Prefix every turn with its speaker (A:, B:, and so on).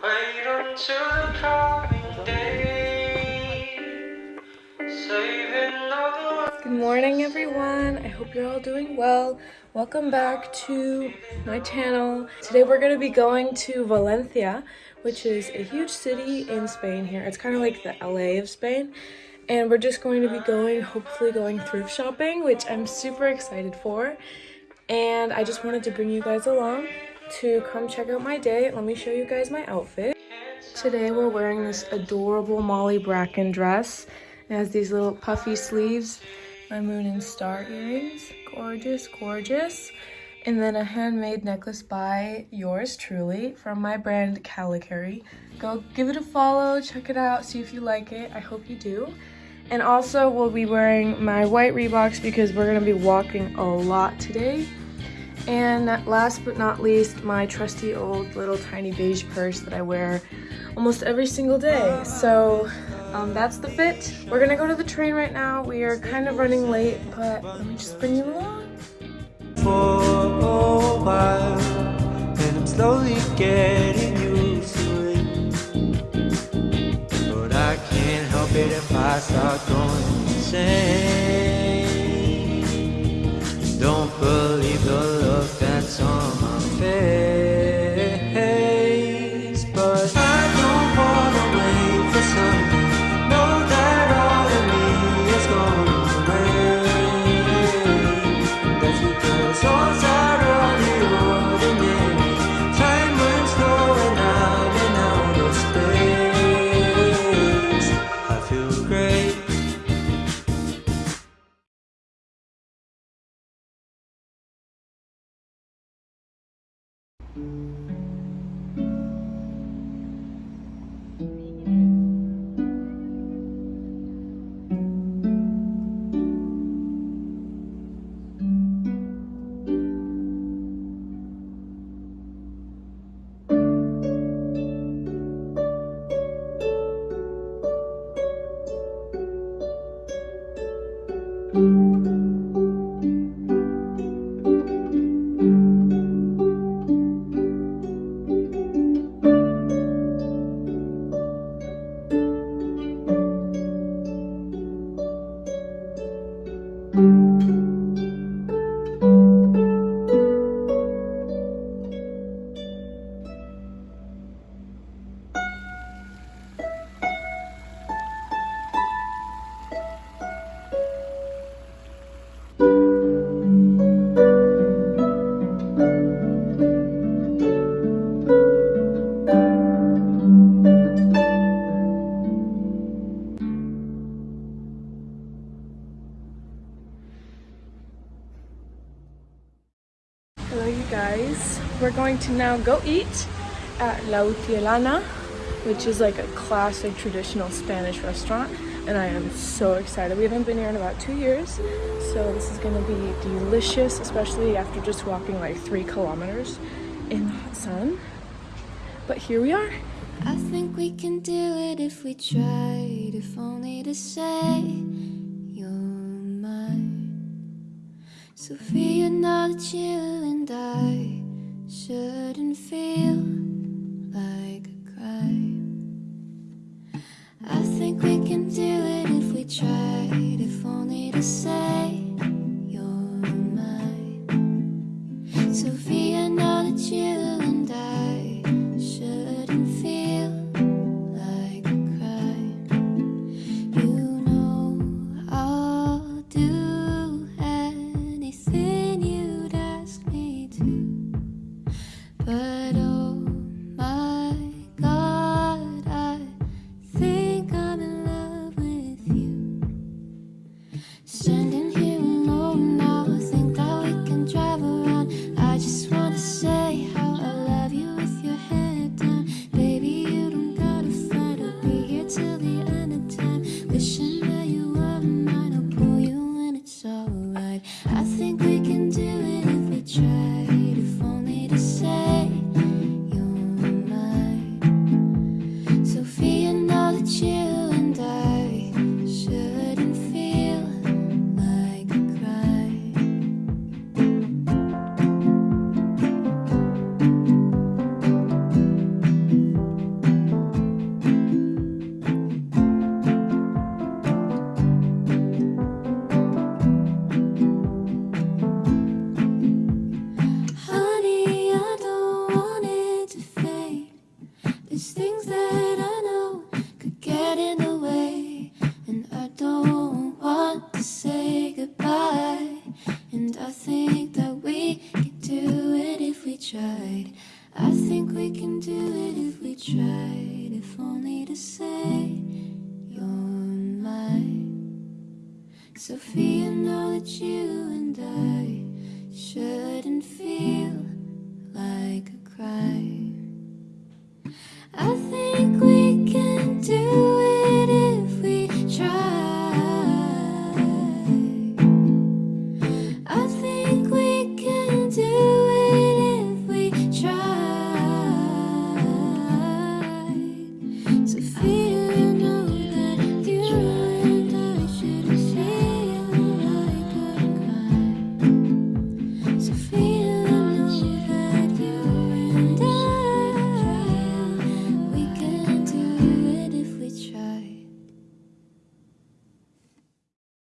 A: Wait until the coming day.
B: Good morning, everyone. I hope you're all doing well. Welcome back to my channel. Today we're going to be going to Valencia, which is a huge city in Spain here. It's kind of like the LA of Spain. And we're just going to be going, hopefully going thrift shopping, which I'm super excited for. And I just wanted to bring you guys along to come check out my day. Let me show you guys my outfit. Today we're wearing this adorable Molly Bracken dress. It has these little puffy sleeves, my moon and star earrings. Gorgeous, gorgeous. And then a handmade necklace by yours truly from my brand Calicari. Go give it a follow, check it out, see if you like it. I hope you do. And also we'll be wearing my white Reeboks because we're gonna be walking a lot today. And last but not least, my trusty old little tiny beige purse that I wear almost every single day. So um, that's the fit. We're gonna go to the train right now. We are kind of running late, but let me just bring you along.
A: for a while, and I'm slowly getting used to it. But I can't help it if I start going insane.
B: Hello, you guys. We're going to now go eat at La Utielana, which is like a classic traditional Spanish restaurant. And I am so excited. We haven't been here in about two years. So this is gonna be delicious, especially after just walking like three kilometers in the hot sun. But here we are.
C: I think we can do it if we tried, if only to say you're mine. Sofia, that you shouldn't feel Standing. say goodbye And I think that we could do it if we tried. I think we can do it if we tried. If only to say you're mine. Sofia, know that you and I shouldn't feel